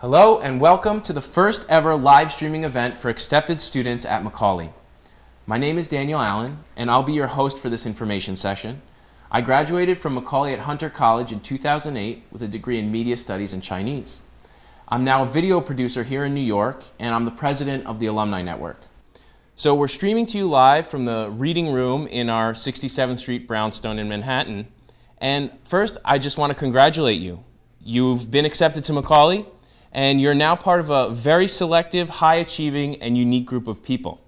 Hello and welcome to the first ever live streaming event for accepted students at Macaulay. My name is Daniel Allen and I'll be your host for this information session. I graduated from Macaulay at Hunter College in 2008 with a degree in Media Studies and Chinese. I'm now a video producer here in New York and I'm the president of the Alumni Network. So we're streaming to you live from the reading room in our 67th Street brownstone in Manhattan. And first, I just want to congratulate you. You've been accepted to Macaulay and you're now part of a very selective, high achieving, and unique group of people.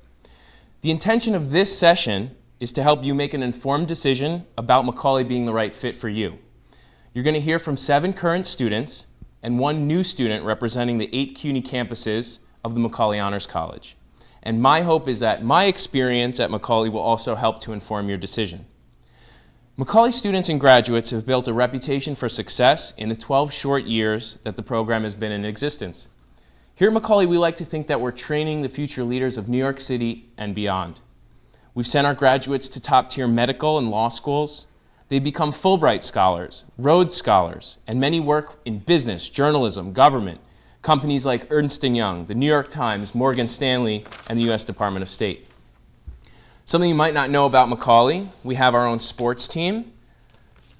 The intention of this session is to help you make an informed decision about Macaulay being the right fit for you. You're going to hear from seven current students and one new student representing the eight CUNY campuses of the Macaulay Honors College. And my hope is that my experience at Macaulay will also help to inform your decision. Macaulay students and graduates have built a reputation for success in the 12 short years that the program has been in existence. Here at Macaulay, we like to think that we're training the future leaders of New York City and beyond. We've sent our graduates to top tier medical and law schools. They become Fulbright scholars, Rhodes scholars, and many work in business, journalism, government, companies like Ernst & Young, the New York Times, Morgan Stanley, and the U.S. Department of State. Something you might not know about Macaulay, we have our own sports team.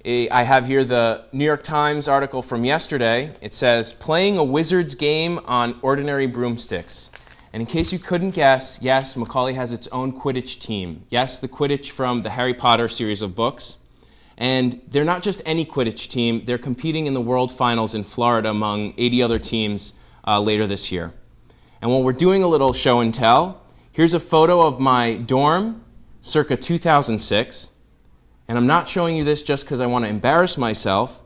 I have here the New York Times article from yesterday. It says, playing a wizard's game on ordinary broomsticks. And in case you couldn't guess, yes, Macaulay has its own Quidditch team. Yes, the Quidditch from the Harry Potter series of books. And they're not just any Quidditch team, they're competing in the World Finals in Florida among 80 other teams uh, later this year. And while we're doing a little show and tell, Here's a photo of my dorm circa 2006. And I'm not showing you this just because I want to embarrass myself.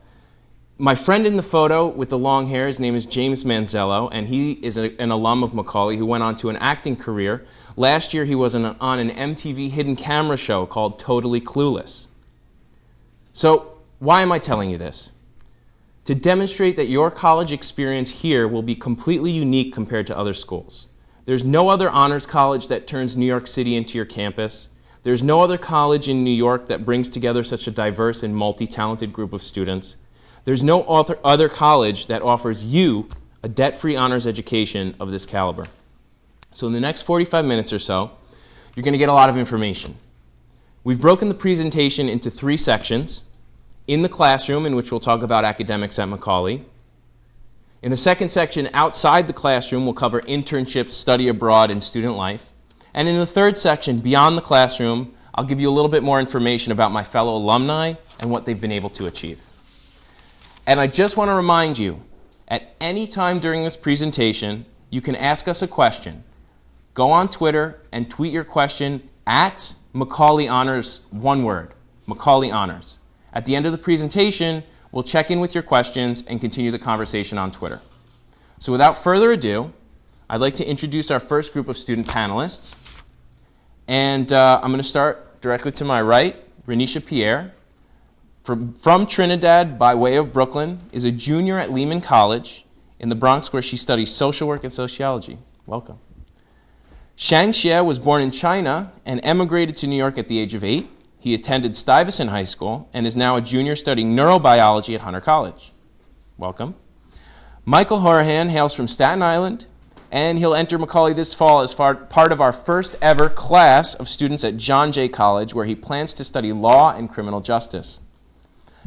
My friend in the photo with the long hair, his name is James Manzello, and he is a, an alum of Macaulay who went on to an acting career. Last year, he was an, on an MTV hidden camera show called Totally Clueless. So, why am I telling you this? To demonstrate that your college experience here will be completely unique compared to other schools. There's no other honors college that turns New York City into your campus. There's no other college in New York that brings together such a diverse and multi-talented group of students. There's no other college that offers you a debt-free honors education of this caliber. So in the next 45 minutes or so, you're going to get a lot of information. We've broken the presentation into three sections. In the classroom, in which we'll talk about academics at Macaulay. In the second section, outside the classroom, we'll cover internships, study abroad, and student life. And in the third section, beyond the classroom, I'll give you a little bit more information about my fellow alumni and what they've been able to achieve. And I just want to remind you, at any time during this presentation, you can ask us a question. Go on Twitter and tweet your question at Macaulay Honors, one word, Macaulay Honors. At the end of the presentation, We'll check in with your questions and continue the conversation on Twitter. So without further ado, I'd like to introduce our first group of student panelists. And uh, I'm going to start directly to my right. Renisha Pierre, from, from Trinidad by way of Brooklyn, is a junior at Lehman College in the Bronx where she studies social work and sociology. Welcome. Shang Xie was born in China and emigrated to New York at the age of eight. He attended Stuyvesant High School and is now a junior studying neurobiology at Hunter College. Welcome. Michael Horahan hails from Staten Island, and he'll enter Macaulay this fall as part of our first ever class of students at John Jay College, where he plans to study law and criminal justice.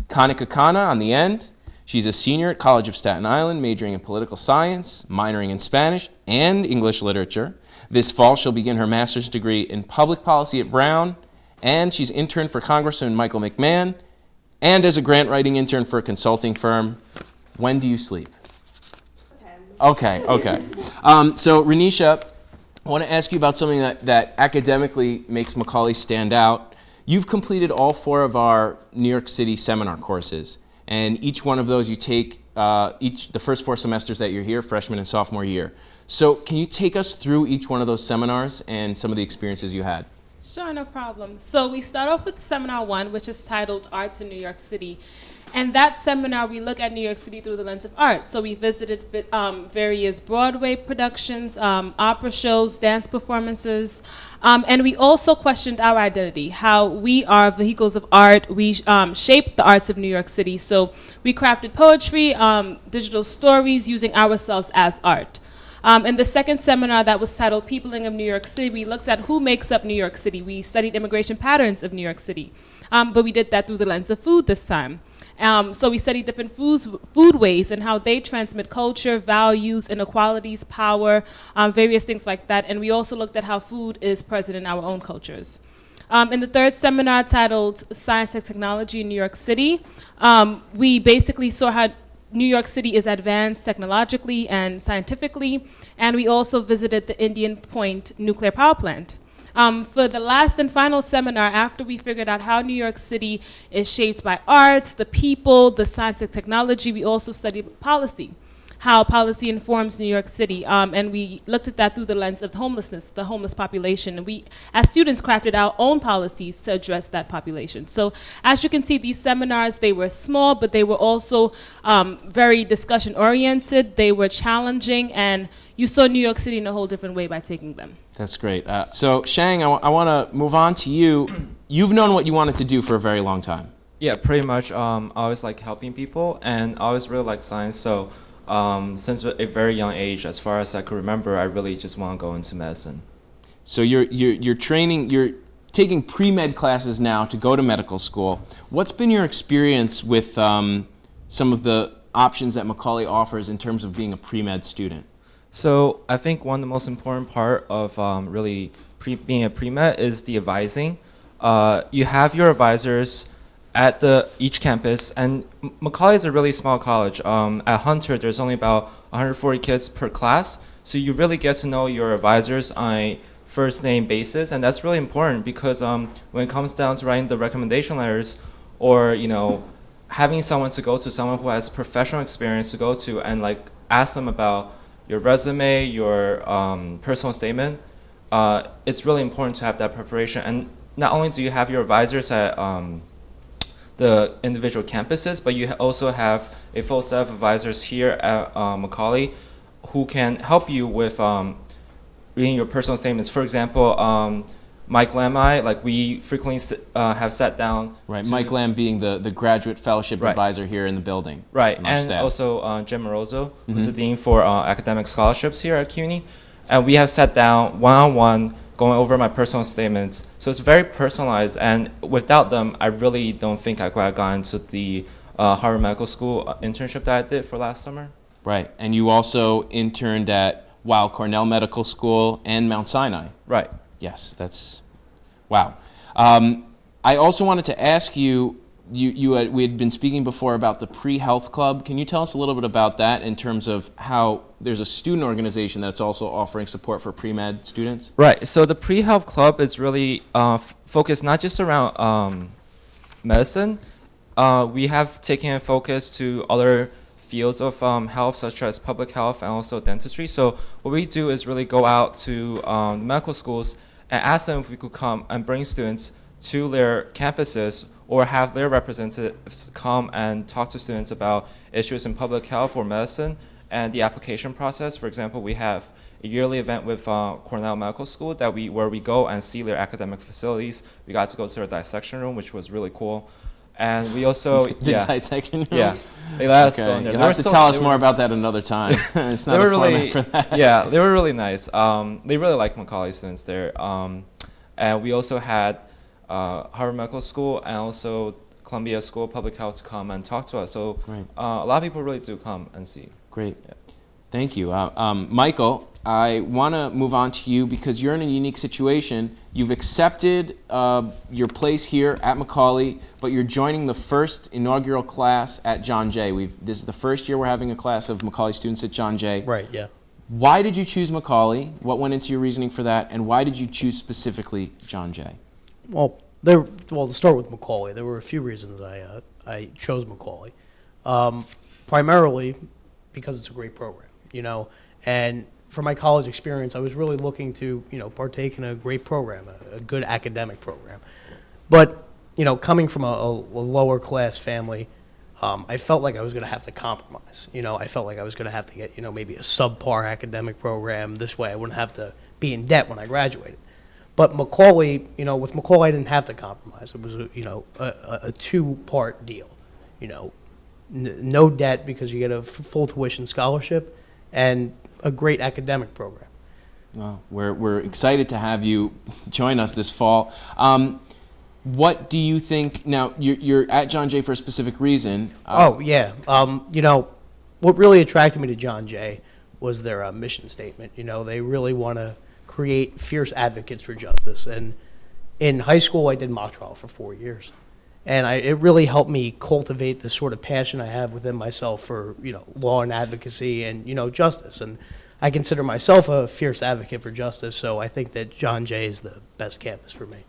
Kanika Kana on the end. She's a senior at College of Staten Island, majoring in political science, minoring in Spanish and English literature. This fall, she'll begin her master's degree in public policy at Brown and she's interned for Congressman Michael McMahon, and as a grant writing intern for a consulting firm. When do you sleep? Okay, okay. Um, so, Renisha, I want to ask you about something that, that academically makes Macaulay stand out. You've completed all four of our New York City seminar courses, and each one of those you take uh, each the first four semesters that you're here, freshman and sophomore year. So, can you take us through each one of those seminars and some of the experiences you had? Sure, no problem. So we start off with seminar one, which is titled Arts in New York City. And that seminar, we look at New York City through the lens of art. So we visited um, various Broadway productions, um, opera shows, dance performances, um, and we also questioned our identity, how we are vehicles of art. We um, shape the arts of New York City. So we crafted poetry, um, digital stories, using ourselves as art. Um, in the second seminar that was titled Peopling of New York City, we looked at who makes up New York City. We studied immigration patterns of New York City, um, but we did that through the lens of food this time. Um, so we studied different foods, foodways and how they transmit culture, values, inequalities, power, um, various things like that. And we also looked at how food is present in our own cultures. Um, in the third seminar titled Science and Technology in New York City, um, we basically saw how New York City is advanced technologically and scientifically, and we also visited the Indian Point nuclear power plant. Um, for the last and final seminar, after we figured out how New York City is shaped by arts, the people, the science and technology, we also studied policy how policy informs New York City. Um, and we looked at that through the lens of homelessness, the homeless population. And we, as students, crafted our own policies to address that population. So as you can see, these seminars, they were small, but they were also um, very discussion oriented. They were challenging, and you saw New York City in a whole different way by taking them. That's great. Uh, so Shang, I, want to move on to you. You've known what you wanted to do for a very long time. Yeah, pretty much. Um, I always like helping people, and I always really like science. So um, since a very young age, as far as I could remember, I really just want to go into medicine. So you're, you're, you're training, you're taking pre-med classes now to go to medical school. What's been your experience with um, some of the options that Macaulay offers in terms of being a pre-med student? So I think one of the most important part of um, really being a pre-med is the advising. Uh, you have your advisors at the each campus, and Macaulay is a really small college. Um, at Hunter, there's only about 140 kids per class, so you really get to know your advisors on a first name basis, and that's really important because um, when it comes down to writing the recommendation letters, or you know, having someone to go to, someone who has professional experience to go to, and like ask them about your resume, your um, personal statement, uh, it's really important to have that preparation. And not only do you have your advisors at um, the individual campuses, but you also have a full set of advisors here at uh, Macaulay who can help you with um, reading your personal statements. For example, um, Mike Lamai, like we frequently uh, have sat down. Right, Mike Lamb being the, the graduate fellowship right. advisor here in the building. Right, and staff. also uh, Jim Morozo, mm -hmm. who's the dean for uh, academic scholarships here at CUNY. And we have sat down one-on-one -on -one going over my personal statements. So it's very personalized, and without them, I really don't think I could have gone to the uh, Harvard Medical School uh, internship that I did for last summer. Right, and you also interned at Weill Cornell Medical School and Mount Sinai. Right. Yes, that's wow. Um, I also wanted to ask you you, you had, we had been speaking before about the pre-health club. Can you tell us a little bit about that in terms of how there's a student organization that's also offering support for pre-med students? Right. So the pre-health club is really uh, focused not just around um, medicine. Uh, we have taken a focus to other fields of um, health, such as public health and also dentistry. So what we do is really go out to um, medical schools and ask them if we could come and bring students to their campuses or have their representatives come and talk to students about issues in public health or medicine and the application process. For example, we have a yearly event with uh, Cornell Medical School that we where we go and see their academic facilities. We got to go to their dissection room, which was really cool. And we also the yeah, dissection room. Yeah, they let us okay. go in there. You'll have to so, tell us more about that another time. it's not were really, for that. Yeah, they were really nice. Um, they really like Macaulay students there. Um, and we also had uh, Harvard Medical School and also Columbia School of Public Health come and talk to us. So uh, a lot of people really do come and see. Great. Yeah. Thank you. Uh, um, Michael, I want to move on to you because you're in a unique situation. You've accepted uh, your place here at Macaulay, but you're joining the first inaugural class at John Jay. We've, this is the first year we're having a class of Macaulay students at John Jay. Right, yeah. Why did you choose Macaulay? What went into your reasoning for that? And why did you choose specifically John Jay? well, there. Well, to start with Macaulay, there were a few reasons I uh, I chose Macaulay. Um, primarily because it's a great program, you know, and for my college experience, I was really looking to you know partake in a great program, a, a good academic program. But you know, coming from a, a lower class family, um, I felt like I was going to have to compromise. You know, I felt like I was going to have to get, you know, maybe a subpar academic program. This way I wouldn't have to be in debt when I graduated. But Macaulay, you know, with Macaulay, I didn't have to compromise. It was, a, you know, a, a- two-part deal. You know, no debt because you get a f- full tuition scholarship and a great academic program. Well, we're, we're excited to have you join us this fall. Um, what do you think? Now, you're, you're at John Jay for a specific reason. Uh, Oh, yeah. Um, you know, what really attracted me to John Jay was their uh, mission statement. You know, they really want to create fierce advocates for justice. And in high school, I did mock trial for four years. And I, it really helped me cultivate the sort of passion I have within myself for, you know, law and advocacy and, you know, justice. And I consider myself a fierce advocate for justice, so I think that John Jay is the best campus for me.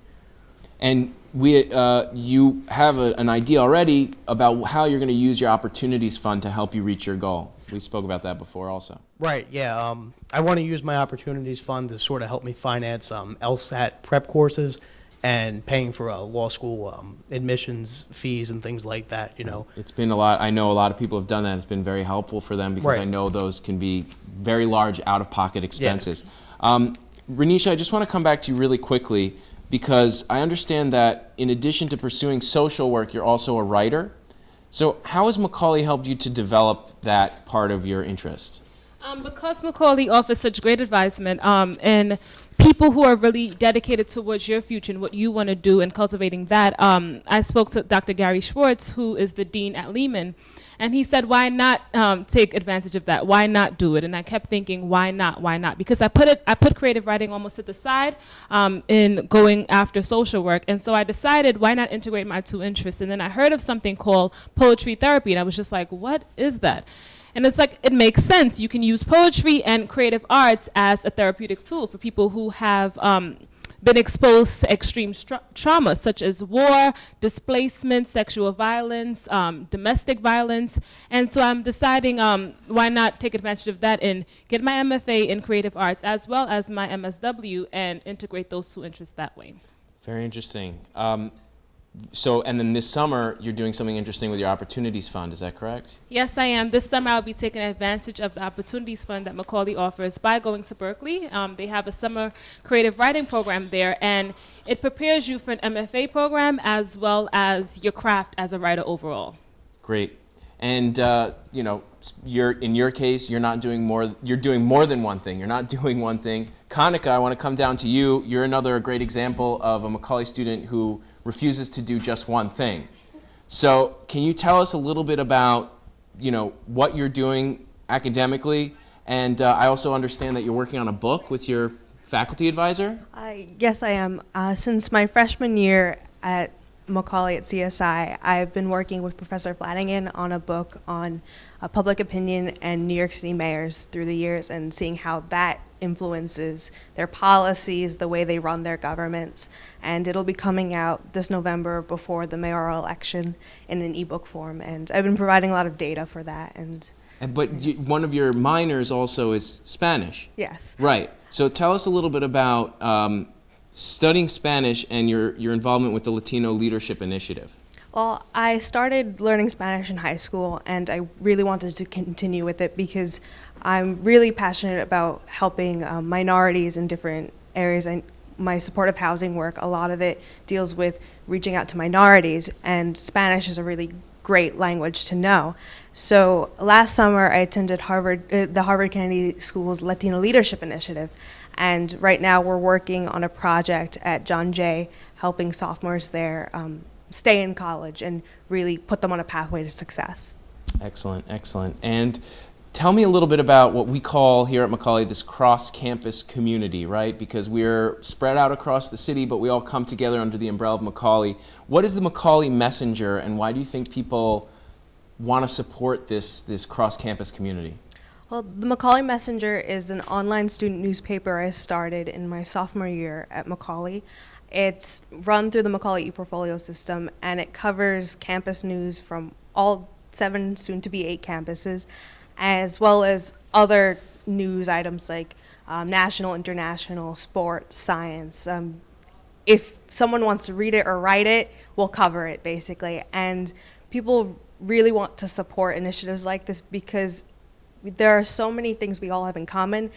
And we, uh, you have a, an idea already about how you're going to use your opportunities fund to help you reach your goal. We spoke about that before also. Right, yeah. Um, I want to use my opportunities fund to sort of help me finance um, LSAT prep courses and paying for uh, law school um, admissions fees and things like that, you know. It's been a lot. I know a lot of people have done that. It's been very helpful for them because Right. I know those can be very large out-of-pocket expenses. Um, Renisha, I just want to come back to you really quickly because I understand that in addition to pursuing social work, you're also a writer. So how has Macaulay helped you to develop that part of your interest? Um, because Macaulay offers such great advisement um, and people who are really dedicated towards your future and what you want to do and cultivating that, um, I spoke to Dr. Gary Schwartz, who is the dean at Lehman, and he said, "Why not um, take advantage of that? Why not do it?" And I kept thinking, "Why not? Why not?" Because I put it, I put creative writing almost to the side um, in going after social work, and so I decided, why not integrate my two interests? And then I heard of something called poetry therapy, and I was just like, "What is that?" And it's like, it makes sense. You can use poetry and creative arts as a therapeutic tool for people who have um, been exposed to extreme trauma, such as war, displacement, sexual violence, um, domestic violence. And so I'm deciding um, why not take advantage of that and get my MFA in creative arts as well as my MSW and integrate those two interests that way. Very interesting. Um, so, and then this summer, you're doing something interesting with your Opportunities Fund. Is that correct? Yes, I am. This summer, I'll be taking advantage of the Opportunities Fund that Macaulay offers by going to Berkeley. Um, they have a summer creative writing program there, and it prepares you for an MFA program as well as your craft as a writer overall. Great. And uh, you know, you're in your case, you're not doing more. You're doing more than one thing. You're not doing one thing. Kanika, I want to come down to you. You're another great example of a Macaulay student who refuses to do just one thing. So, can you tell us a little bit about, you know, what you're doing academically? And uh, I also understand that you're working on a book with your faculty advisor. Yes, I am. Uh, since my freshman year at Macaulay at CSI, I've been working with Professor Flanagan on a book on uh, public opinion and New York City mayors through the years and seeing how that influences their policies, the way they run their governments. And it'll be coming out this November before the mayoral election in an ebook form. And I've been providing a lot of data for that. And And, but you, one of your minors also is Spanish. yes. Right. So tell us a little bit about um, studying Spanish and your, your involvement with the Latino Leadership Initiative. Well, I started learning Spanish in high school, and I really wanted to continue with it because I'm really passionate about helping um, minorities in different areas. I, my supportive housing work, a lot of it deals with reaching out to minorities, and Spanish is a really great language to know. So last summer, I attended Harvard, uh, the Harvard Kennedy School's Latino Leadership Initiative, and right now we're working on a project at John Jay, helping sophomores there um, stay in college and really put them on a pathway to success. Excellent, excellent. And tell me a little bit about what we call here at Macaulay this cross campus community, right? Because we're spread out across the city, but we all come together under the umbrella of Macaulay. What is the Macaulay Messenger, and why do you think people want to support this, this cross campus community? Well, the Macaulay Messenger is an online student newspaper I started in my sophomore year at Macaulay. It's run through the Macaulay ePortfolio system and it covers campus news from all seven, soon to be eight campuses, as well as other news items like um, national, international, sports, science. Um, if someone wants to read it or write it, we'll cover it basically. And people really want to support initiatives like this because there are so many things we all have in common.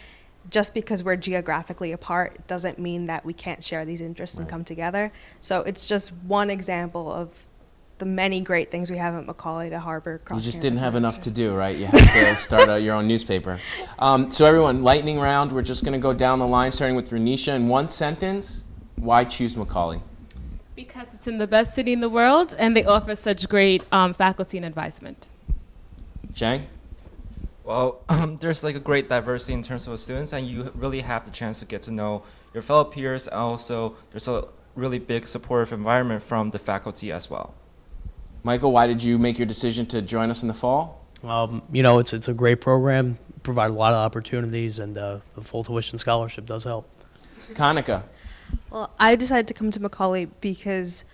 Just because we're geographically apart doesn't mean that we can't share these interests and come together. So it's just one example of the many great things we have at Macaulay to harbor You just didn't have enough to do, right? You had to start out your own newspaper. Um, so everyone, lightning round. We're just going to go down the line, starting with Renisha. In one sentence, why choose Macaulay? Because it's in the best city in the world and they offer such great um, faculty and advisement. Chang? Well, um, there's like a great diversity in terms of students, and you really have the chance to get to know your fellow peers. And also, there's a really big supportive environment from the faculty as well. Michael, why did you make your decision to join us in the fall? Um, you know, it's it's a great program, provide a lot of opportunities, and uh, the full tuition scholarship does help. Kanika? Well, I decided to come to Macaulay because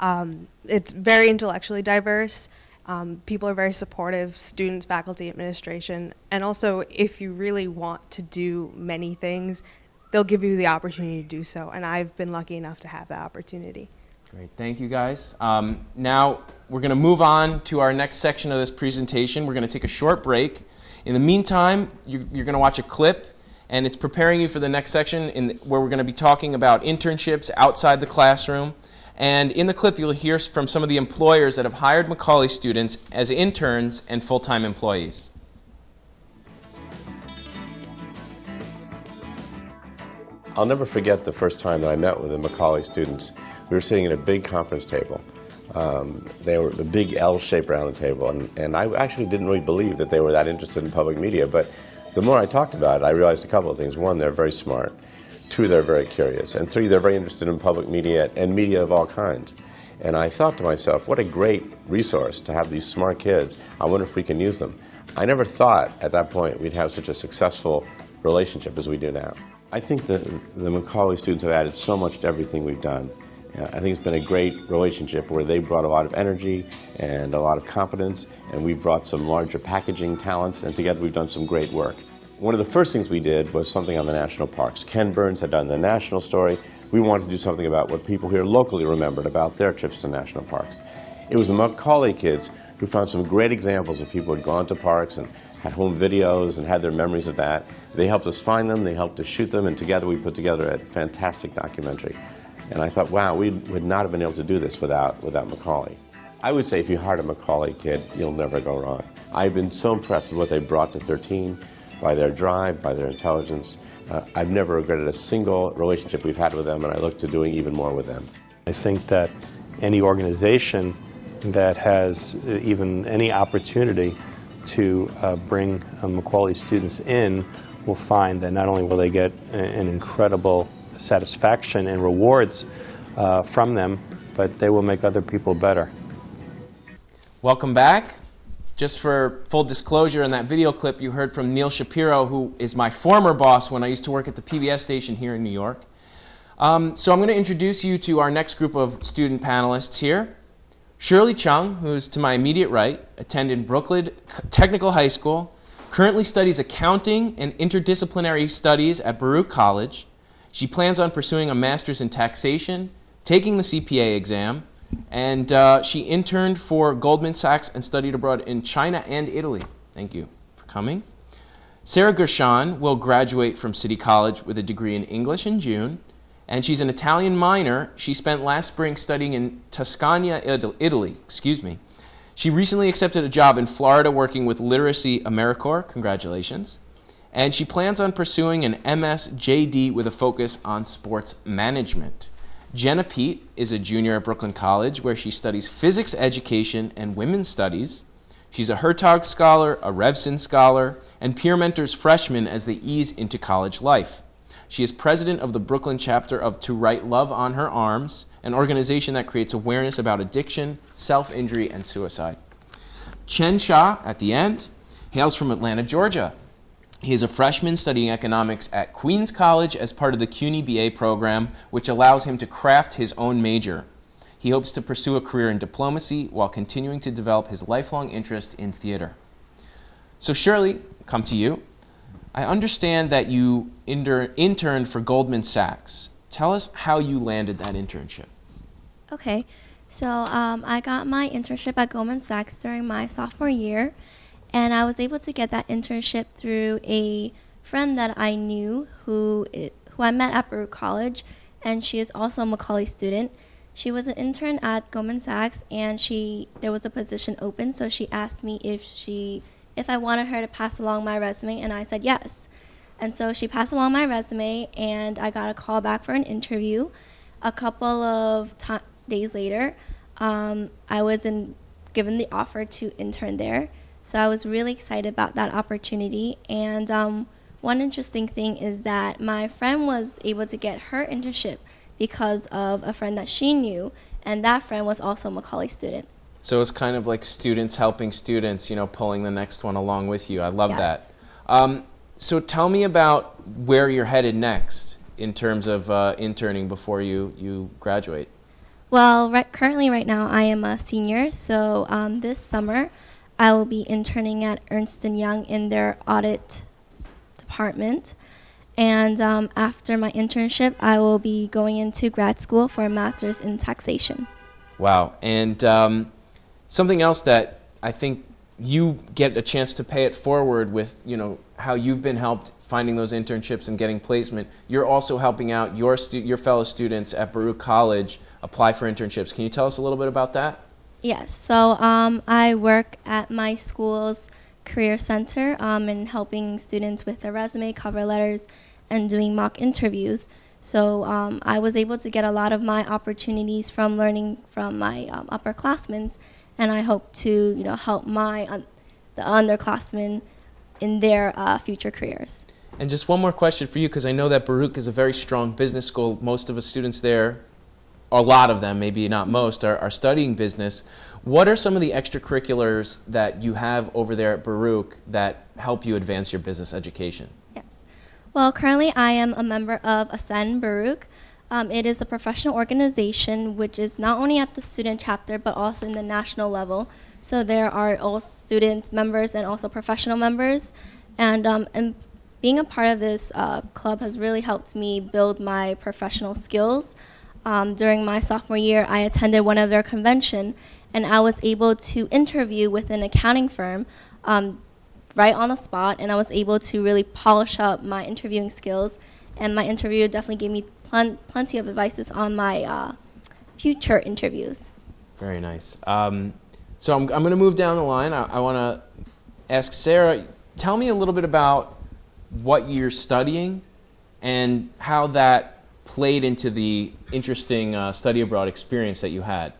um, it's very intellectually diverse. Um, people are very supportive, students, faculty, administration, and also if you really want to do many things, they'll give you the opportunity to do so. And I've been lucky enough to have that opportunity. Great, thank you guys. Um, now we're going to move on to our next section of this presentation. We're going to take a short break. In the meantime, you, you're going to watch a clip, and it's preparing you for the next section in where we're going to be talking about internships outside the classroom. And in the clip, you'll hear from some of the employers that have hired Macaulay students as interns and full-time employees. I'll never forget the first time that I met with the Macaulay students. We were sitting at a big conference table. Um, they were the big L shape around the table, and, and I actually didn't really believe that they were that interested in public media. But the more I talked about it, I realized a couple of things. One, they're very smart. Two, they're very curious. And three, they're very interested in public media and media of all kinds. And I thought to myself, what a great resource to have these smart kids. I wonder if we can use them. I never thought at that point we'd have such a successful relationship as we do now. I think that the Macaulay students have added so much to everything we've done. I think it's been a great relationship where they brought a lot of energy and a lot of competence, and we've brought some larger packaging talents, and together we've done some great work. One of the first things we did was something on the national parks. Ken Burns had done the national story. We wanted to do something about what people here locally remembered about their trips to national parks. It was the Macaulay kids who found some great examples of people who had gone to parks and had home videos and had their memories of that. They helped us find them, they helped us shoot them, and together we put together a fantastic documentary. And I thought, wow, we would not have been able to do this without, without Macaulay. I would say if you hired a Macaulay kid, you'll never go wrong. I've been so impressed with what they brought to 13, by their drive, by their intelligence. Uh, I've never regretted a single relationship we've had with them, and I look to doing even more with them. I think that any organization that has uh, even any opportunity to uh, bring uh, Macaulay students in will find that not only will they get an incredible satisfaction and rewards uh, from them, but they will make other people better. Welcome back. Just for full disclosure, in that video clip, you heard from Neil Shapiro, who is my former boss when I used to work at the PBS station here in New York. Um, so I'm going to introduce you to our next group of student panelists here. Shirley Chung, who's to my immediate right, attended Brooklyn Technical High School, currently studies accounting and interdisciplinary studies at Baruch College. She plans on pursuing a master's in taxation, taking the CPA exam, and uh, she interned for Goldman Sachs and studied abroad in China and Italy. Thank you for coming. Sarah Gershon will graduate from City College with a degree in English in June, and she's an Italian minor. She spent last spring studying in Tuscania, Italy. Excuse me. She recently accepted a job in Florida working with Literacy AmeriCorps. Congratulations. And she plans on pursuing an MS JD with a focus on sports management. Jenna Pete is a junior at Brooklyn College where she studies physics education and women's studies. She's a Hertog Scholar, a Revson Scholar, and peer mentors freshmen as they ease into college life. She is president of the Brooklyn chapter of To Write Love on Her Arms, an organization that creates awareness about addiction, self injury, and suicide. Chen Shah, at the end, hails from Atlanta, Georgia. He is a freshman studying economics at Queens College as part of the CUNY BA program, which allows him to craft his own major. He hopes to pursue a career in diplomacy while continuing to develop his lifelong interest in theater. So, Shirley, come to you. I understand that you inter- interned for Goldman Sachs. Tell us how you landed that internship. Okay, So um, I got my internship at Goldman Sachs during my sophomore year, and I was able to get that internship through a friend that I knew who who I met at Baruch College, and she is also a Macaulay student. She was an intern at Goldman Sachs, and she there was a position open, so she asked me if she if I wanted her to pass along my resume, and I said yes. And so she passed along my resume, and I got a call back for an interview. A couple of days later, um, I was in, given the offer to intern there. So I was really excited about that opportunity. And um, one interesting thing is that my friend was able to get her internship because of a friend that she knew, and that friend was also a Macaulay student. So it's kind of like students helping students, you know, pulling the next one along with you. I love Yes. that. Um, so tell me about where you're headed next in terms of uh, interning before you, you graduate. Well, right, currently, right now, I am a senior. So um, this summer, I will be interning at Ernst Young in their audit department. And um, after my internship, I will be going into grad school for a master's in taxation. Wow. And um, something else that I think you get a chance to pay it forward with, you know, how you've been helped finding those internships and getting placement. You're also helping out your your fellow students at Baruch College apply for internships. Can you tell us a little bit about that? Yes, so um, I work at my school's career center um, in helping students with their resume, cover letters, and doing mock interviews. So um, I was able to get a lot of my opportunities from learning from my um, upperclassmen, and I hope to you know help my un- the underclassmen in their uh, future careers. And just one more question for you, because I know that Baruch is a very strong business school. Most of the students there, a lot of them, maybe not most, are, are studying business. What are some of the extracurriculars that you have over there at Baruch that help you advance your business education? Yes. Well, currently I am a member of Ascend Baruch. Um, it is a professional organization which is not only at the student chapter but also in the national level. So there are all student members and also professional members. And, um, and being a part of this uh, club has really helped me build my professional skills. Um, during my sophomore year, I attended one of their convention, and I was able to interview with an accounting firm um, right on the spot, and I was able to really polish up my interviewing skills. And my interviewer definitely gave me plen- plenty of advices on my uh, future interviews. Very nice. Um, so I'm, I'm going to move down the line. I, I want to ask Sarah, tell me a little bit about what you're studying and how that played into the interesting uh, study abroad experience that you had.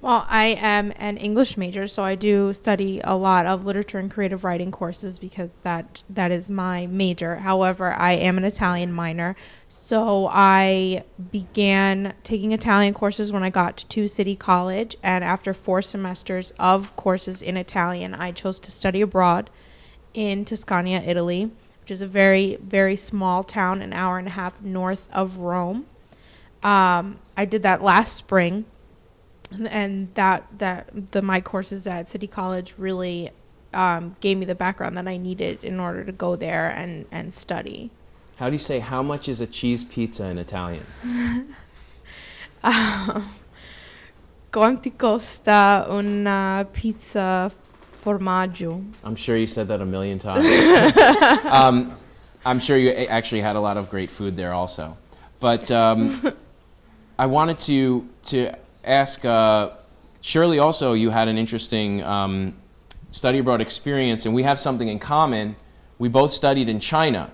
Well, I am an English major, so I do study a lot of literature and creative writing courses because that that is my major. However, I am an Italian minor, so I began taking Italian courses when I got to City College, and after four semesters of courses in Italian, I chose to study abroad in Tuscania, Italy, is a very very small town, an hour and a half north of Rome. Um, I did that last spring and that that the my courses at City College really um, gave me the background that I needed in order to go there and and study. How do you say, how much is a cheese pizza in Italian? Um, quanti costa una pizza formaggio? I'm sure you said that a million times. um, I'm sure you actually had a lot of great food there also. But um, I wanted to to ask uh, Shirley. Also, you had an interesting um, study abroad experience, and we have something in common. We both studied in China,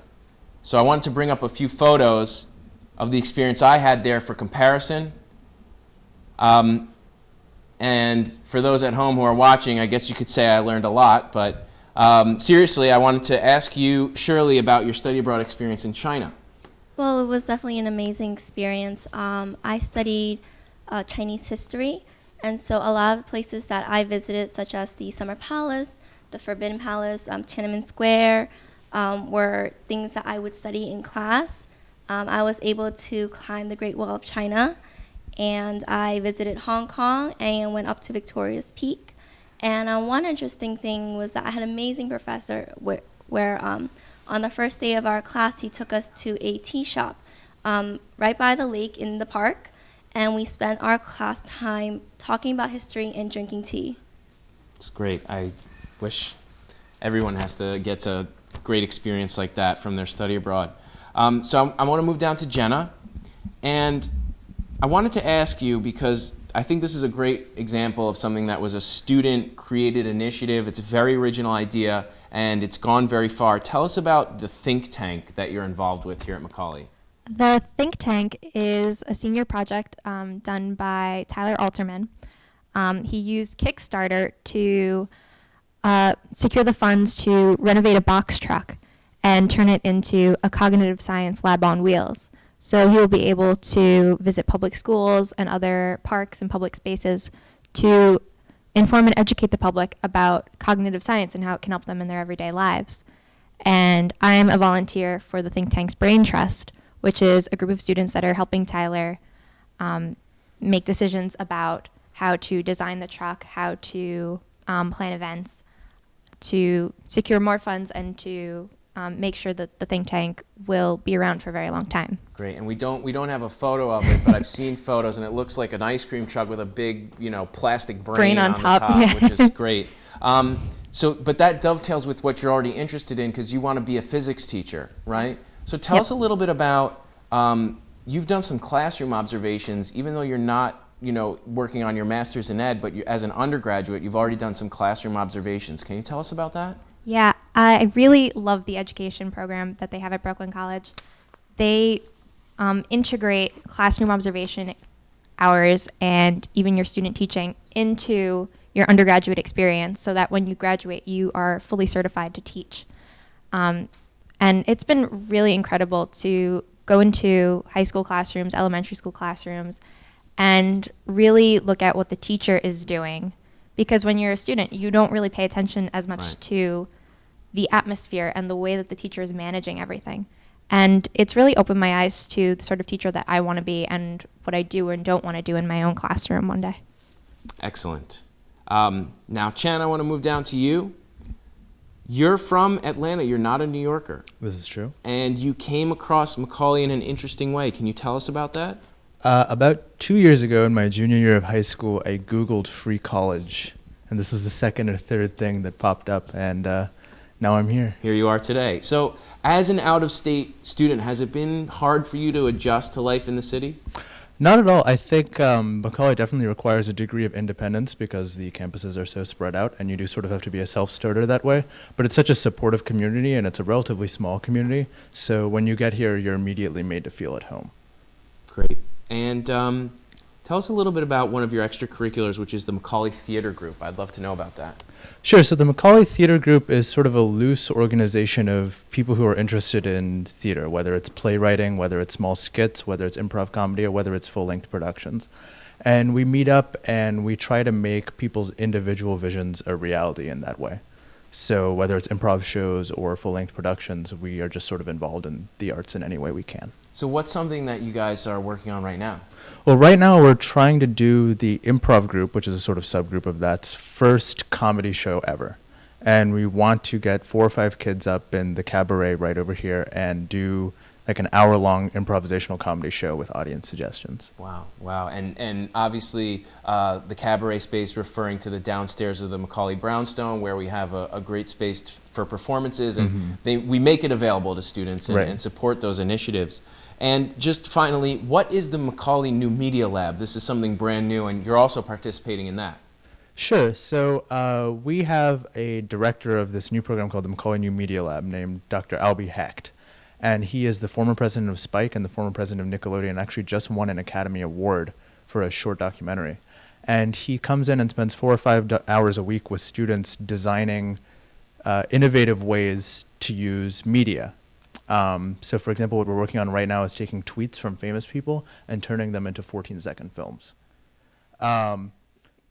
so I wanted to bring up a few photos of the experience I had there for comparison. Um, and for those at home who are watching, I guess you could say I learned a lot. But um, seriously, I wanted to ask you, Shirley, about your study abroad experience in China. Well, it was definitely an amazing experience. Um, I studied uh, Chinese history, and so a lot of places that I visited, such as the Summer Palace, the Forbidden Palace, um, Tiananmen Square, um, were things that I would study in class. Um, I was able to climb the Great Wall of China, and I visited Hong Kong and went up to Victoria's Peak. And uh, one interesting thing was that I had an amazing professor where, where um, on the first day of our class, he took us to a tea shop um, right by the lake in the park. and we spent our class time talking about history and drinking tea. It's great. I wish everyone has to get a great experience like that from their study abroad. Um, so I'm, I want to move down to Jenna, and I wanted to ask you because I think this is a great example of something that was a student created initiative. It's a very original idea and it's gone very far. Tell us about the think tank that you're involved with here at Macaulay. The think tank is a senior project um, done by Tyler Alterman. Um, he used Kickstarter to uh, secure the funds to renovate a box truck and turn it into a cognitive science lab on wheels. So will be able to visit public schools and other parks and public spaces to inform and educate the public about cognitive science and how it can help them in their everyday lives. And I'm a volunteer for the think tank's Brain Trust, which is a group of students that are helping Tyler um, make decisions about how to design the truck, how to um, plan events, to secure more funds, and to um, make sure that the think tank will be around for a very long time. Great, and we don't we don't have a photo of it, but I've seen photos, and it looks like an ice cream truck with a big you know plastic brain, Brain on the top, yeah. which is great. Um, so, but that dovetails with what you're already interested in because you want to be a physics teacher, right? So, tell Yep. us a little bit about. Um, you've done some classroom observations, even though you're not you know working on your master's in ed, but you, as an undergraduate, you've already done some classroom observations. Can you tell us about that? Yeah, I really love the education program that they have at Brooklyn College. They um, integrate classroom observation hours and even your student teaching into your undergraduate experience so that when you graduate, you are fully certified to teach. Um, and it's been really incredible to go into high school classrooms, elementary school classrooms, and really look at what the teacher is doing. Because when you're a student, you don't really pay attention as much Right. to the atmosphere and the way that the teacher is managing everything. And it's really opened my eyes to the sort of teacher that I want to be and what I do and don't want to do in my own classroom one day. Excellent. Um, now, Chan, I want to move down to you. You're from Atlanta. You're not a New Yorker. This is true. And you came across Macaulay in an interesting way. Can you tell us about that? Uh, about two years ago, in my junior year of high school, I Googled free college. And this was the second or third thing that popped up. And uh, now I'm here. Here you are today. So, as an out of state student, has it been hard for you to adjust to life in the city? Not at all. I think um, Macaulay definitely requires a degree of independence because the campuses are so spread out, and you do sort of have to be a self starter that way. But it's such a supportive community, and it's a relatively small community. So when you get here, you're immediately made to feel at home. Great. And um, tell us a little bit about one of your extracurriculars, which is the Macaulay Theater Group. I'd love to know about that. Sure. So the Macaulay Theater Group is sort of a loose organization of people who are interested in theater, whether it's playwriting, whether it's small skits, whether it's improv comedy, or whether it's full length productions. And we meet up and we try to make people's individual visions a reality in that way. So whether it's improv shows or full length productions, we are just sort of involved in the arts in any way we can. So, what's something that you guys are working on right now? Well, right now we're trying to do the improv group, which is a sort of subgroup of that's first comedy show ever. And we want to get four or five kids up in the cabaret right over here and do like an hour long improvisational comedy show with audience suggestions. Wow, wow, and and obviously uh, the cabaret space referring to the downstairs of the Macaulay Brownstone, where we have a, a great space t- for performances, and they, we make it available to students and, Right. and support those initiatives. And just finally, what is the Macaulay New Media Lab? This is something brand new, and you're also participating in that. Sure. So uh, we have a director of this new program called the Macaulay New Media Lab named Dr. Albie Hecht. And he is the former president of Spike and the former president of Nickelodeon, actually just won an Academy Award for a short documentary. And he comes in and spends four or five hours a week with students designing uh, innovative ways to use media. Um, so, for example, what we're working on right now is taking tweets from famous people and turning them into 14 second films. Um,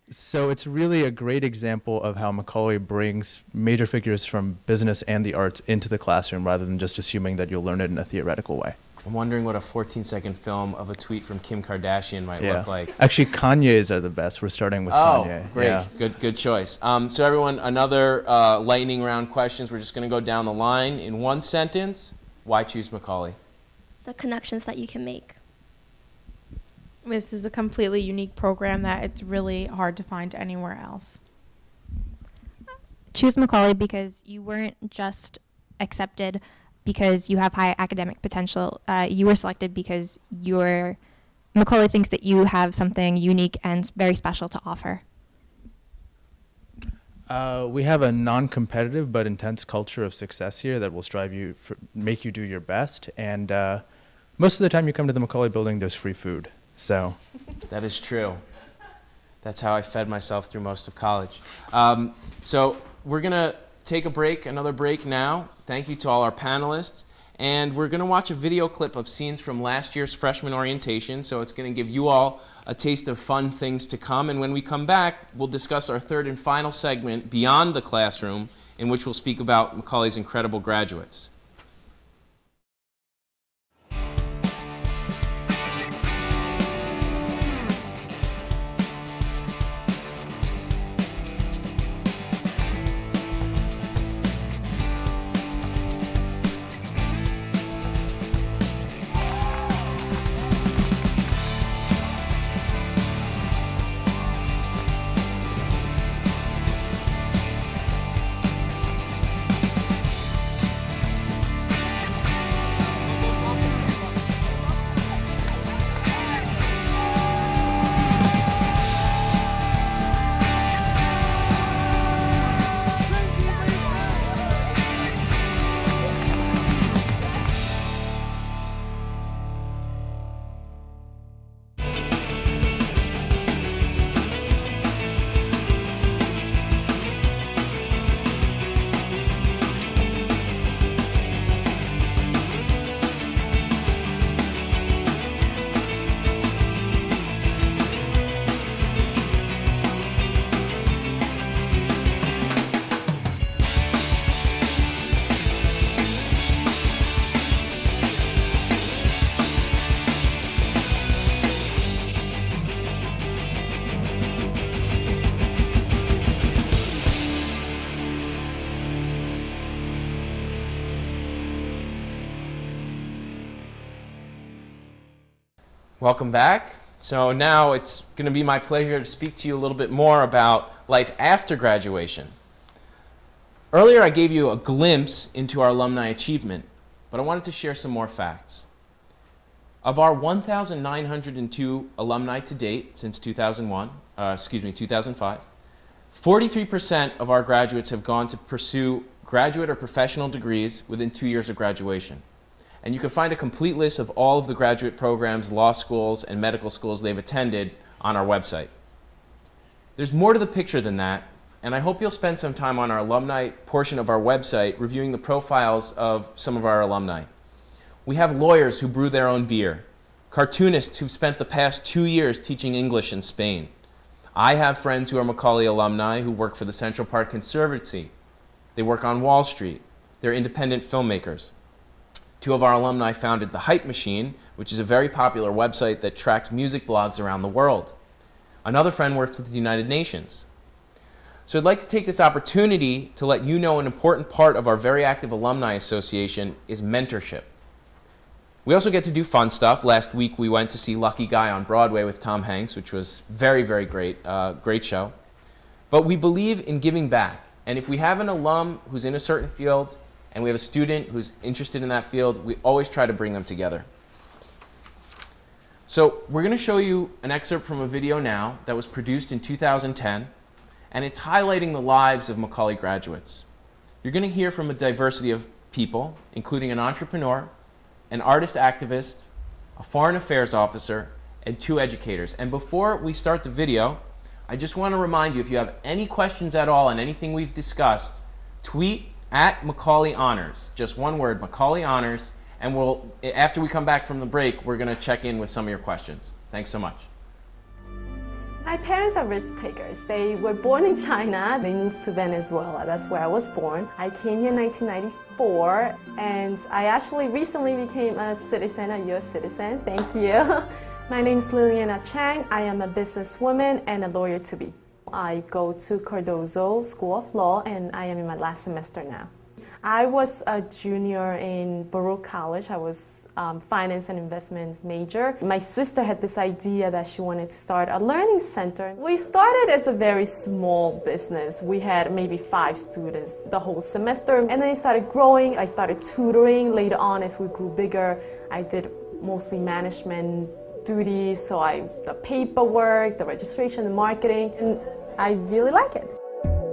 so it's really a great example of how Macaulay brings major figures from business and the arts into the classroom rather than just assuming that you'll learn it in a theoretical way. I'm wondering what a 14 second film of a tweet from Kim Kardashian might look like. Actually, Kanye's are the best. We're starting with Oh, Kanye. great. Yeah. Good, good choice. Um, so, everyone, another uh, lightning round questions. We're just going to go down the line in one sentence. Why choose Macaulay? The connections that you can make. This is a completely unique program that it's really hard to find anywhere else. choose Macaulay because you weren't just accepted because you have high academic potential. Uh, you were selected because your Macaulay thinks that you have something unique and very special to offer. Uh, we have a non-competitive but intense culture of success here that will strive you, for, make you do your best. And uh, most of the time you come to the Macaulay building, there's free food. So That is true. That's how I fed myself through most of college. Um, so we're going to take a break, another break now. Thank you to all our panelists. And we're going to watch a video clip of scenes from last year's freshman orientation. So it's going to give you all a taste of fun things to come. And when we come back, we'll discuss our third and final segment, Beyond the Classroom, in which we'll speak about Macaulay's incredible graduates. Welcome back. So now it's going to be my pleasure to speak to you a little bit more about life after graduation. Earlier I gave you a glimpse into our alumni achievement, but I wanted to share some more facts. Of our 1,902 alumni to date since 2001, uh, excuse me, 2005, 43% of our graduates have gone to pursue graduate or professional degrees within two years of graduation. And you can find a complete list of all of the graduate programs, law schools, and medical schools they've attended on our website. There's more to the picture than that, and I hope you'll spend some time on our alumni portion of our website reviewing the profiles of some of our alumni. We have lawyers who brew their own beer, cartoonists who've spent the past two years teaching English in Spain. I have friends who are Macaulay alumni who work for the Central Park Conservancy. They work on Wall Street. They're independent filmmakers. Two of our alumni founded The Hype Machine, which is a very popular website that tracks music blogs around the world. Another friend works at the United Nations. So I'd like to take this opportunity to let you know an important part of our very active alumni association is mentorship. We also get to do fun stuff. Last week we went to see Lucky Guy on Broadway with Tom Hanks, which was very, very great, uh, great show. But we believe in giving back. And if we have an alum who's in a certain field and we have a student who's interested in that field, we always try to bring them together. So we're going to show you an excerpt from a video now that was produced in 2010, and it's highlighting the lives of Macaulay graduates. You're going to hear from a diversity of people, including an entrepreneur, an artist activist, a foreign affairs officer, and two educators. And before we start the video, I just want to remind you if you have any questions at all on anything we've discussed, tweet at Macaulay Honors. Just one word, Macaulay Honors, and we'll after we come back from the break, we're going to check in with some of your questions. Thanks so much. My parents are risk takers. They were born in China. They moved to Venezuela. That's where I was born. I came here in 1994, and I actually recently became a citizen, a U.S. citizen. Thank you. My name is Liliana Chang. I am a businesswoman and a lawyer to be. I go to Cardozo School of Law, and I am in my last semester now. I was a junior in Baruch College. I was um, finance and investments major. My sister had this idea that she wanted to start a learning center. We started as a very small business. We had maybe five students the whole semester, and then it started growing. I started tutoring later on as we grew bigger. I did mostly management duties, so I the paperwork, the registration, the marketing, and I really like it.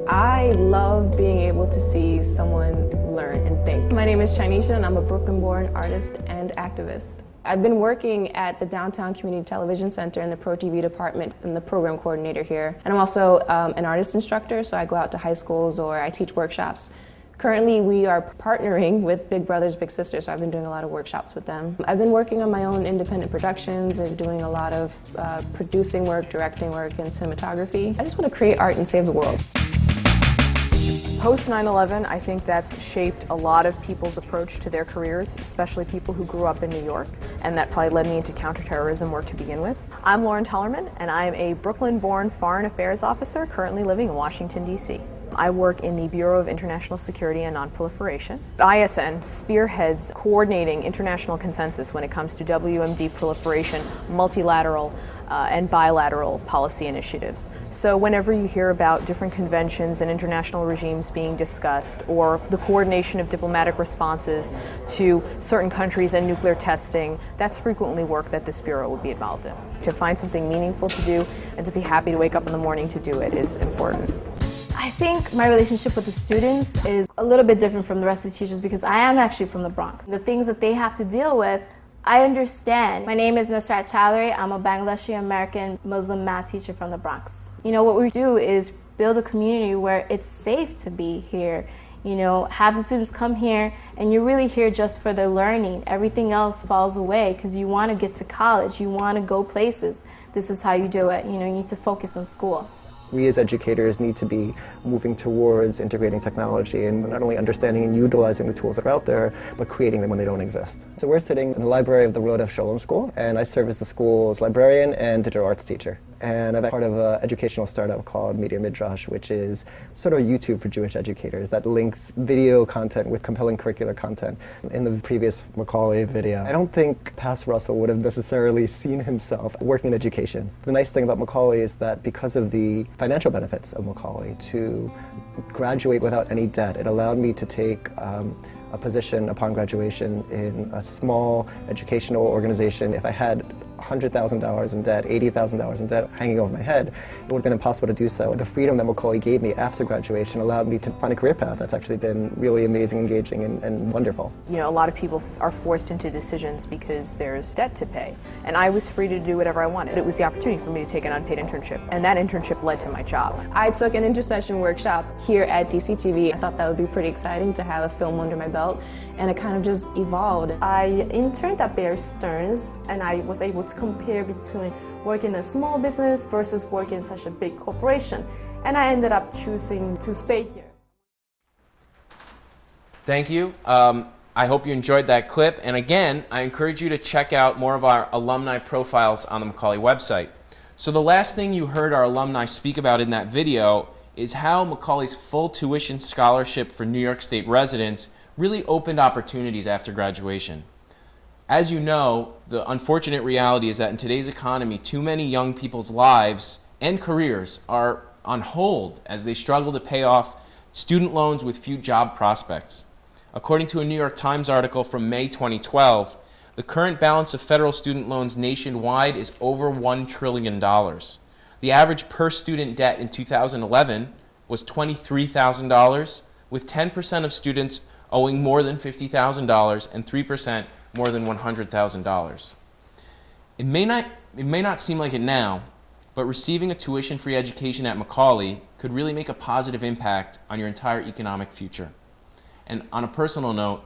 I love being able to see someone learn and think. My name is Chinesha and I'm a Brooklyn-born artist and activist. I've been working at the Downtown Community Television Center in the Pro TV department and the program coordinator here. And I'm also um, an artist instructor, so I go out to high schools or I teach workshops. Currently, we are partnering with Big Brothers Big Sisters, so I've been doing a lot of workshops with them. I've been working on my own independent productions and doing a lot of uh, producing work, directing work, and cinematography. I just want to create art and save the world. Post 9-11, I think that's shaped a lot of people's approach to their careers, especially people who grew up in New York, and that probably led me into counterterrorism work to begin with. I'm Lauren Tellerman, and I am a Brooklyn-born foreign affairs officer currently living in Washington, D.C. I work in the Bureau of International Security and Nonproliferation. ISN spearheads coordinating international consensus when it comes to WMD proliferation, multilateral, uh, and bilateral policy initiatives. So whenever you hear about different conventions and international regimes being discussed or the coordination of diplomatic responses to certain countries and nuclear testing, that's frequently work that this Bureau would be involved in. To find something meaningful to do and to be happy to wake up in the morning to do it is important. I think my relationship with the students is a little bit different from the rest of the teachers because I am actually from the Bronx. The things that they have to deal with, I understand. My name is Nusrat Chowdhury. I'm a Bangladeshi American Muslim math teacher from the Bronx. You know, what we do is build a community where it's safe to be here. You know, have the students come here and you're really here just for their learning. Everything else falls away because you want to get to college, you want to go places. This is how you do it. You know, you need to focus on school we as educators need to be moving towards integrating technology and not only understanding and utilizing the tools that are out there, but creating them when they don't exist. So we're sitting in the library of the Rodeph Sholom School, and I serve as the school's librarian and digital arts teacher and I'm part of an educational startup called Media Midrash, which is sort of YouTube for Jewish educators that links video content with compelling curricular content. In the previous Macaulay video, I don't think Pass Russell would have necessarily seen himself working in education. The nice thing about Macaulay is that because of the financial benefits of Macaulay to graduate without any debt, it allowed me to take um, a position upon graduation in a small educational organization. If I had $100,000 in debt, $80,000 in debt hanging over my head, it would have been impossible to do so. The freedom that Macaulay gave me after graduation allowed me to find a career path that's actually been really amazing, engaging, and, and wonderful. You know, a lot of people are forced into decisions because there's debt to pay. And I was free to do whatever I wanted. It was the opportunity for me to take an unpaid internship. And that internship led to my job. I took an intersession workshop here at DCTV. I thought that would be pretty exciting to have a film under my belt. And it kind of just evolved. I interned at Bear Stearns and I was able to compare between working in a small business versus working in such a big corporation. And I ended up choosing to stay here. Thank you. Um, I hope you enjoyed that clip. And again, I encourage you to check out more of our alumni profiles on the Macaulay website. So the last thing you heard our alumni speak about in that video is how Macaulay's full tuition scholarship for New York State residents really opened opportunities after graduation. As you know, the unfortunate reality is that in today's economy, too many young people's lives and careers are on hold as they struggle to pay off student loans with few job prospects. According to a New York Times article from May 2012, the current balance of federal student loans nationwide is over $1 trillion. The average per student debt in 2011 was $23,000, with 10% of students owing more than $50,000 and 3% more than $100,000. It may not it may not seem like it now, but receiving a tuition-free education at Macaulay could really make a positive impact on your entire economic future. And on a personal note,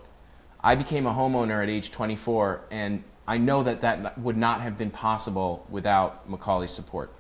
I became a homeowner at age 24, and I know that that would not have been possible without Macaulay's support.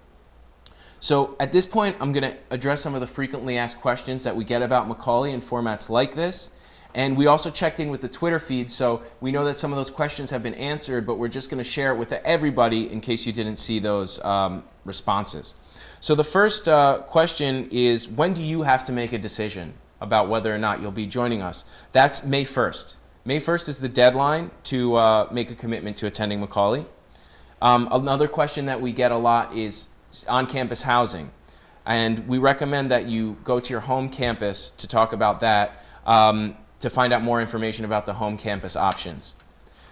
So at this point, I'm going to address some of the frequently asked questions that we get about Macaulay in formats like this, and we also checked in with the Twitter feed, so we know that some of those questions have been answered, but we're just going to share it with everybody in case you didn't see those um, responses. So the first uh, question is, when do you have to make a decision? about whether or not you'll be joining us. That's May 1st. May 1st is the deadline to uh, make a commitment to attending Macaulay. Um, another question that we get a lot is on-campus housing. And we recommend that you go to your home campus to talk about that um, to find out more information about the home campus options.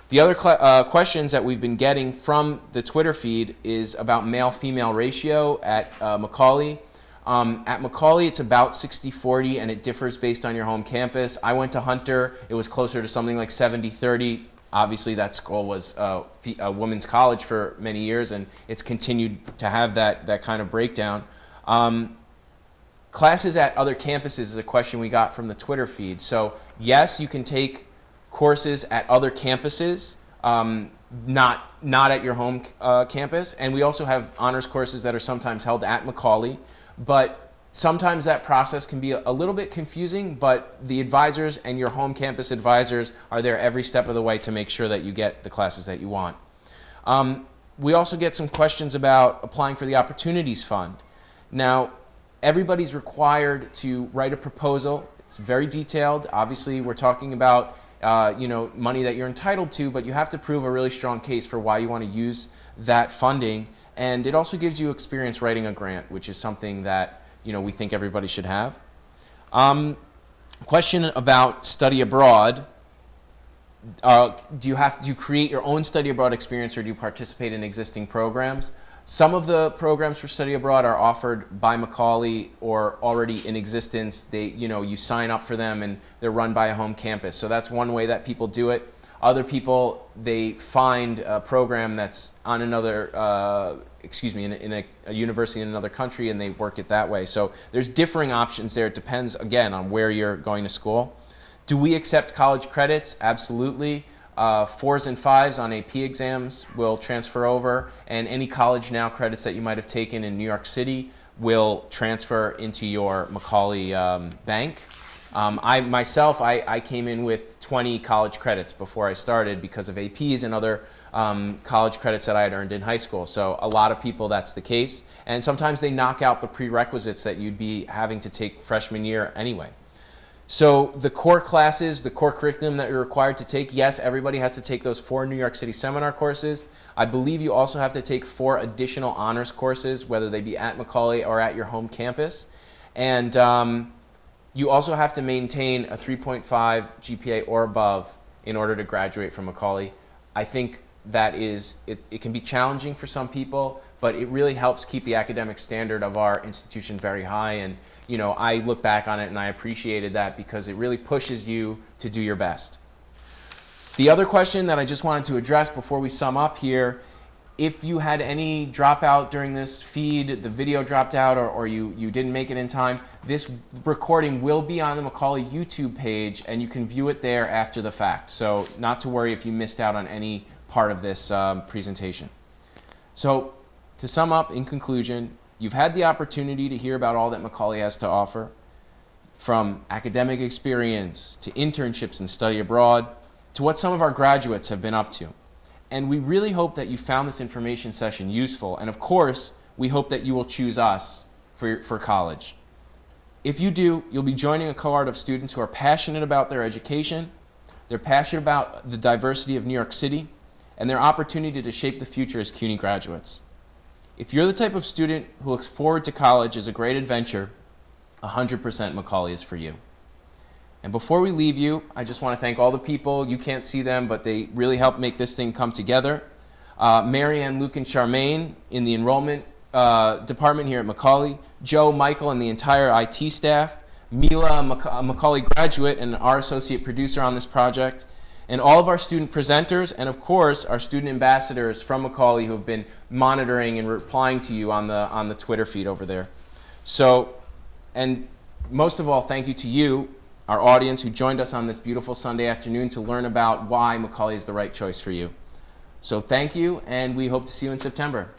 The other uh, questions that we've been getting from the Twitter feed is about male-female ratio at uh, Macaulay. Um, at Macaulay, it's about 60-40, and it differs based on your home campus. I went to Hunter. It was closer to something like 70-30. Obviously, that school was uh, a women's college for many years, and it's continued to have that, that kind of breakdown. Um, classes at other campuses is a question we got from the Twitter feed. So yes, you can take courses at other campuses, um, not, not at your home uh, campus. And we also have honors courses that are sometimes held at Macaulay. But sometimes that process can be a, little bit confusing, but the advisors and your home campus advisors are there every step of the way to make sure that you get the classes that you want. Um, we also get some questions about applying for the Opportunities Fund. Now, everybody's required to write a proposal. It's very detailed. Obviously, we're talking about uh, you know, money that you're entitled to, but you have to prove a really strong case for why you want to use that funding. And it also gives you experience writing a grant, which is something that you know, we think everybody should have. Um, question about study abroad. Uh, do you have do you create your own study abroad experience or do you participate in existing programs? Some of the programs for study abroad are offered by Macaulay or already in existence. They, you know, you sign up for them and they're run by a home campus. So that's one way that people do it. Other people, they find a program that's on another, uh, excuse me, in, a, in a, a, university in another country and they work it that way. So there's differing options there. It depends, again, on where you're going to school. Do we accept college credits? Absolutely. Uh, fours and fives on AP exams will transfer over, and any College Now credits that you might have taken in New York City will transfer into your Macaulay um, bank. Um, I myself, I, I, came in with 20 college credits before I started because of APs and other um, college credits that I had earned in high school. So a lot of people, that's the case. And sometimes they knock out the prerequisites that you'd be having to take freshman year anyway. So the core classes, the core curriculum that you're required to take, yes, everybody has to take those four New York City seminar courses. I believe you also have to take four additional honors courses, whether they be at Macaulay or at your home campus. And um, you also have to maintain a 3.5 GPA or above in order to graduate from Macaulay. I think that is, it, it can be challenging for some people, but it really helps keep the academic standard of our institution very high. And you know, I look back on it and I appreciated that because it really pushes you to do your best. The other question that I just wanted to address before we sum up here, if you had any dropout during this feed, the video dropped out or, or you, you didn't make it in time, this recording will be on the Macaulay YouTube page and you can view it there after the fact. So not to worry if you missed out on any part of this um, presentation. So to sum up, in conclusion, you've had the opportunity to hear about all that Macaulay has to offer, from academic experience to internships and study abroad, to what some of our graduates have been up to. And we really hope that you found this information session useful. And of course, we hope that you will choose us for, for college. If you do, you'll be joining a cohort of students who are passionate about their education, they're passionate about the diversity of New York City, and their opportunity to shape the future as CUNY graduates. If you're the type of student who looks forward to college as a great adventure, 100% Macaulay is for you. And before we leave you, I just want to thank all the people. You can't see them, but they really helped make this thing come together. Uh, Marianne, Luke, and Charmaine in the enrollment uh, department here at Macaulay, Joe, Michael, and the entire IT staff, Mila, a Macaulay graduate and our associate producer on this project, and all of our student presenters, and of course, our student ambassadors from Macaulay who have been monitoring and replying to you on the, on the Twitter feed over there. So, and most of all, thank you to you, our audience who joined us on this beautiful Sunday afternoon to learn about why Macaulay is the right choice for you. So thank you, and we hope to see you in September.